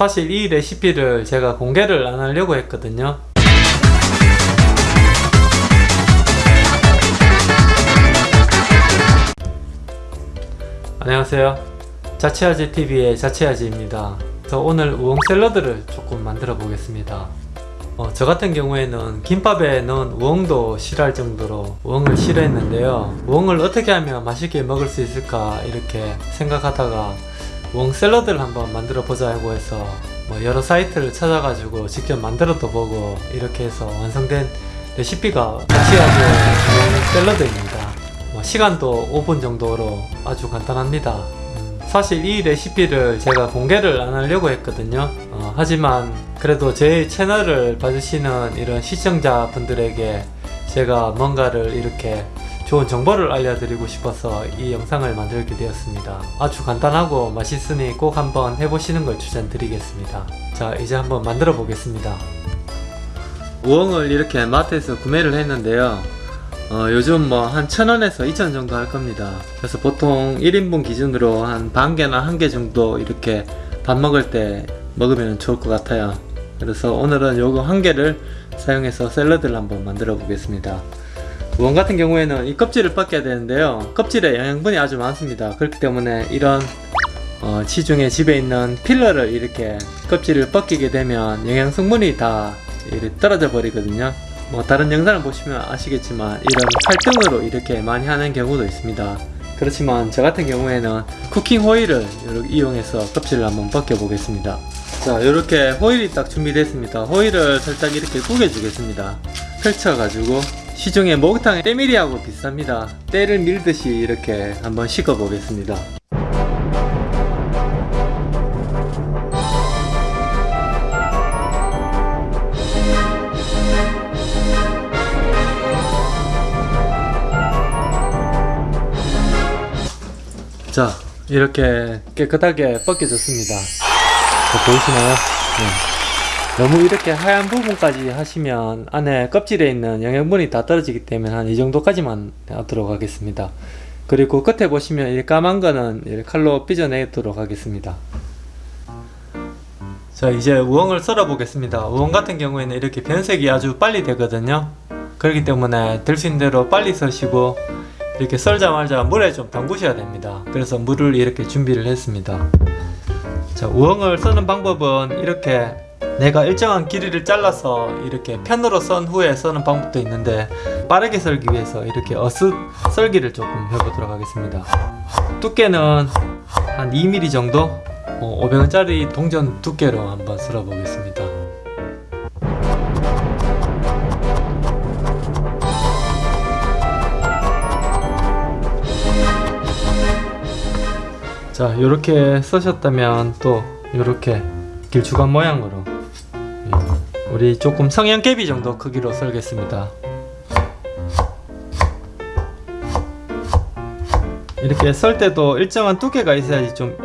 사실 이 레시피를 제가 공개를 안 하려고 했거든요. 안녕하세요. 자취아지TV의 자취아지입니다. 저 오늘 우엉 샐러드를 조금 만들어 보겠습니다. 어, 저 같은 경우에는 김밥에 넣은 우엉도 싫어할 정도로 우엉을 싫어했는데요. 우엉을 어떻게 하면 맛있게 먹을 수 있을까 이렇게 생각하다가 우엉 샐러드를 한번 만들어 보자고 해서 뭐 여러 사이트를 찾아가지고 직접 만들어도 보고 이렇게 해서 완성된 레시피가 자취아지의 우엉 샐러드입니다. 뭐 시간도 5분 정도로 아주 간단합니다. 음, 사실 이 레시피를 제가 공개를 안 하려고 했거든요. 어, 하지만 그래도 제 채널을 봐주시는 이런 시청자분들에게 제가 뭔가를 이렇게 좋은 정보를 알려드리고 싶어서 이 영상을 만들게 되었습니다. 아주 간단하고 맛있으니 꼭 한번 해보시는 걸 추천드리겠습니다. 자 이제 한번 만들어 보겠습니다. 우엉을 이렇게 마트에서 구매를 했는데요. 어, 요즘 뭐 한 천원에서 이천 정도 할 겁니다. 그래서 보통 1인분 기준으로 한 반 개나 한 개 정도 이렇게 밥 먹을 때 먹으면 좋을 것 같아요. 그래서 오늘은 요거 한 개를 사용해서 샐러드를 한번 만들어 보겠습니다 우엉 같은 경우에는 이 껍질을 벗겨야 되는데요. 껍질에 영양분이 아주 많습니다. 그렇기 때문에 이런 어, 시중에 집에 있는 필러를 이렇게 껍질을 벗기게 되면 영양 성분이 다 이렇게 떨어져 버리거든요. 뭐 다른 영상을 보시면 아시겠지만 이런 칼등으로 이렇게 많이 하는 경우도 있습니다. 그렇지만 저 같은 경우에는 쿠킹 호일을 이용해서 껍질을 한번 벗겨 보겠습니다. 자 이렇게 호일이 딱 준비됐습니다. 호일을 살짝 이렇게 구겨 주겠습니다. 펼쳐 가지고 시중에 목욕탕의 때밀이하고 비슷합니다 때를 밀듯이 이렇게 한번 식어 보겠습니다 자 이렇게 깨끗하게 벗겨졌습니다 자, 보이시나요? 네. 너무 이렇게 하얀 부분까지 하시면 안에 껍질에 있는 영양분이 다 떨어지기 때문에 한 이 정도까지만 하도록 하겠습니다. 그리고 끝에 보시면 이 까만 거는 이 칼로 삐져내도록 하겠습니다. 자 이제 우엉을 썰어 보겠습니다. 우엉 같은 경우에는 이렇게 변색이 아주 빨리 되거든요. 그렇기 때문에 될 수 있는 대로 빨리 써시고 이렇게 썰자마자 물에 좀 담그셔야 됩니다. 그래서 물을 이렇게 준비를 했습니다. 자 우엉을 써는 방법은 이렇게 내가 일정한 길이를 잘라서 이렇게 편으로 썬 후에 써는 방법도 있는데 빠르게 썰기 위해서 이렇게 어슷 썰기를 조금 해보도록 하겠습니다. 두께는 한 2mm 정도? 500원짜리 동전 두께로 한번 썰어 보겠습니다. 자 이렇게 써셨다면 또 이렇게 길쭉한 모양으로 예, 우리 조금 성형개비 정도 크기로 썰겠습니다. 이렇게 썰 때도 일정한 두께가 있어야지 좀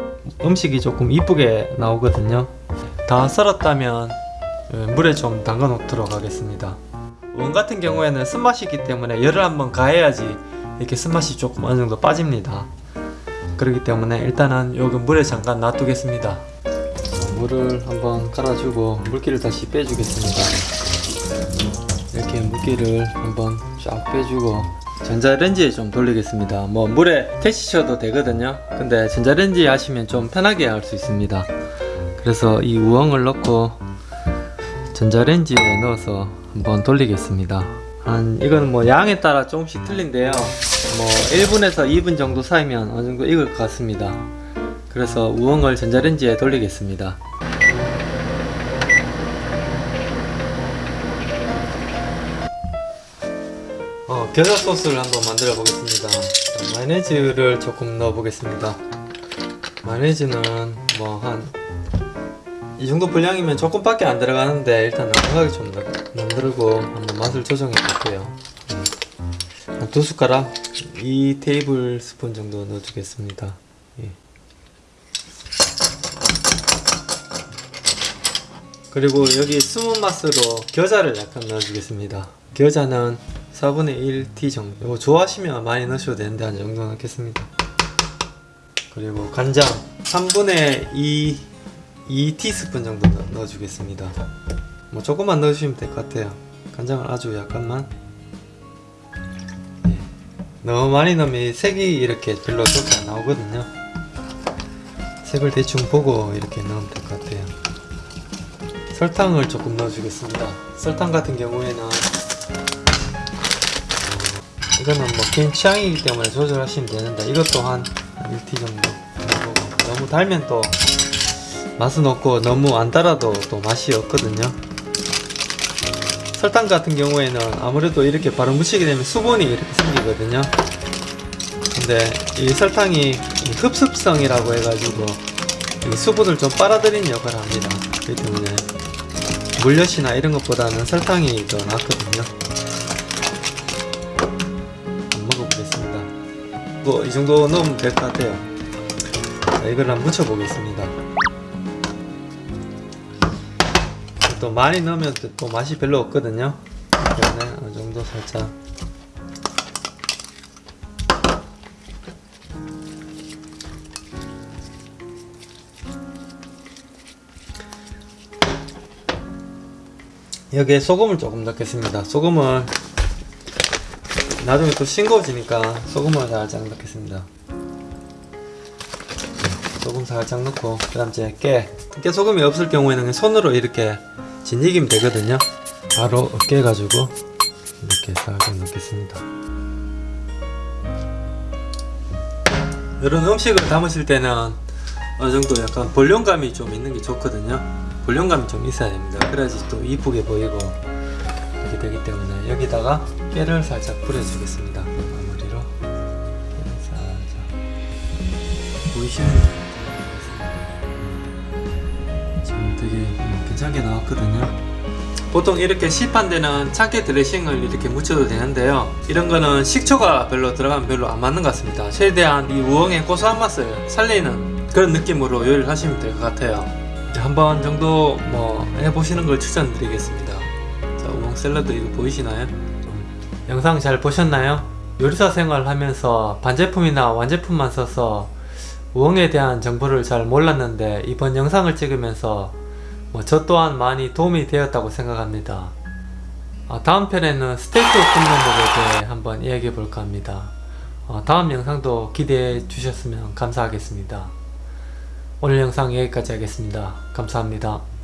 음식이 조금 이쁘게 나오거든요. 다 썰었다면 예, 물에 좀 담가 놓도록 하겠습니다. 원 같은 경우에는 쓴맛이 있기 때문에 열을 한번 가해야지 이렇게 쓴맛이 조금 어느 정도 빠집니다. 그렇기 때문에 일단은 여기 물에 잠깐 놔두겠습니다 물을 한번 깔아주고 물기를 다시 빼주겠습니다. 이렇게 물기를 한번 쫙 빼주고 전자레인지에 좀 돌리겠습니다. 뭐 물에 데치셔도 되거든요. 근데 전자레인지 하시면 좀 편하게 할 수 있습니다. 그래서 이 우엉을 넣고 전자레인지에 넣어서 한번 돌리겠습니다. 한 이거는 뭐 양에 따라 조금씩 틀린데요. 뭐 1분에서 2분 정도 사이면 어느 정도 익을 것 같습니다 그래서 우엉을 전자레인지에 돌리겠습니다. 어, 겨자 소스를 한번 만들어 보겠습니다. 마요네즈를 조금 넣어 보겠습니다. 마요네즈는 뭐 한 이 정도 분량이면 조금밖에 안 들어가는데 일단 넉넉하게 좀 만들고 한번 맛을 조정해 볼게요. 한두 숟가락 2 테이블 스푼 정도 넣어주겠습니다. 예. 그리고 여기 숨은 맛으로 겨자를 약간 넣어주겠습니다. 겨자는 4분의 1티 정도. 이거 좋아하시면 많이 넣으셔도 되는데 한 정도 넣겠습니다. 그리고 간장 3분의 2 2티스푼 정도 넣- 넣어주겠습니다. 뭐 조금만 넣어주시면 될 것 같아요. 간장을 아주 약간만. 예. 너무 많이 넣으면 이 색이 이렇게 별로 좋게 안 나오거든요. 색을 대충 보고 이렇게 넣으면 될 것 같아요 설탕을 조금 넣어주겠습니다. 설탕 같은 경우에는 어, 이거는 뭐 개인 취향이기 때문에 조절하시면 되는데 이것도 한 1티 정도 너무 달면 또 맛은 없고 너무 안 달아도 또 맛이 없거든요. 설탕 같은 경우에는 아무래도 이렇게 바로 묻히게 되면 수분이 이렇게 생기거든요. 근데 이 설탕이 이 흡습성이라고 해가지고 이 수분을 좀 빨아들이는 역할을 합니다 그렇기 때문에 물엿이나 이런 것보다는 설탕이 더 낫거든요. 한번 먹어보겠습니다. 뭐 이 정도 넣으면 될 것 같아요. 자 이걸 한번 묻혀 보겠습니다. 또 많이 넣으면 또- 또 맛이 별로 없거든요. 때문에 어느 정도 살짝 여기에 소금을 조금 넣겠습니다. 소금을 나중에 또 싱거워지니까 소금을 살짝 넣겠습니다. 소금 살짝 넣고 그 다음 이제 깨. 깨소금이 없을 경우에는 손으로 이렇게 진이기면 되거든요. 바로 깨 가지고 이렇게 살짝 넣겠습니다. 이런 음식을 담으실 때는 어느 정도 약간 볼륨감이 좀 있는 게 좋거든요 볼륨감이 좀 있어야 됩니다. 그래야지 또 이쁘게 보이고 이렇게 되기 때문에 여기다가 깨를 살짝 뿌려주겠습니다. 마무리로. 살짝 보이시는 지금 되게 음, 괜찮게 나왔거든요. 보통 이렇게 시판 데는 참깨 드레싱을 이렇게 묻혀도 되는데요. 이런 거는 식초가 별로 들어가면 별로 안 맞는 것 같습니다. 최대한 이 우엉의 고소한 맛을 살리는 그런 느낌으로 요리를 하시면 될 것 같아요 한번 정도 뭐 해보시는 걸 추천드리겠습니다 자 우엉 샐러드 이거 보이시나요? 영상 잘 보셨나요? 요리사 생활 하면서 반제품이나 완제품만 써서 우엉에 대한 정보를 잘 몰랐는데 이번 영상을 찍으면서 뭐 저 또한 많이 도움이 되었다고 생각합니다. 아, 다음 편에는 스테이크 굽는 법에 대해 한번 이야기해 볼까 합니다. 어, 다음 영상도 기대해 주셨으면 감사하겠습니다. 오늘 영상 여기까지 하겠습니다. 감사합니다.